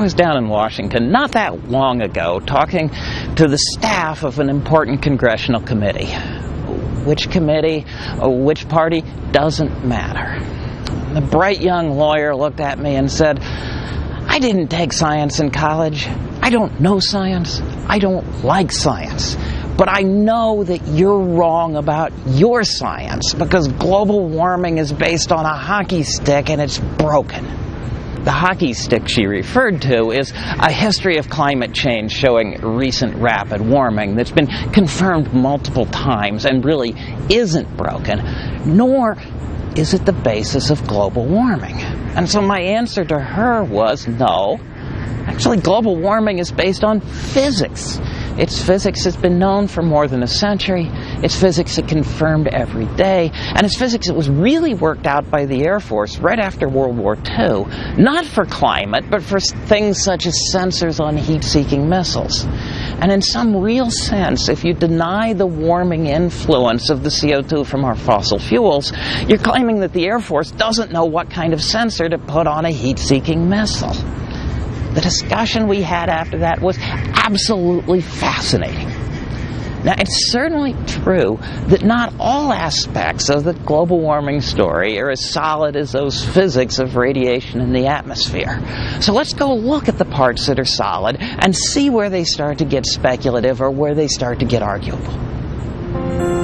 I was down in Washington not that long ago talking to the staff of an important congressional committee. Which committee, which party, doesn't matter. The bright young lawyer looked at me and said, I didn't take science in college. I don't know science. I don't like science. But I know that you're wrong about your science because global warming is based on a hockey stick and it's broken. The hockey stick she referred to is a history of climate change showing recent rapid warming that's been confirmed multiple times and really isn't broken, nor is it the basis of global warming? And so my answer to her was no. Actually, global warming is based on physics. Its physics that's been known for more than a century. It's physics that confirmed every day. And it's physics that was really worked out by the Air Force right after World War II. Not for climate, but for things such as sensors on heat seeking missiles. And in some real sense, if you deny the warming influence of the CO2 from our fossil fuels, you're claiming that the Air Force doesn't know what kind of sensor to put on a heat seeking missile. The discussion we had after that was absolutely fascinating. Now, it's certainly true that not all aspects of the global warming story are as solid as those physics of radiation in the atmosphere. So let's go look at the parts that are solid and see where they start to get speculative or where they start to get arguable.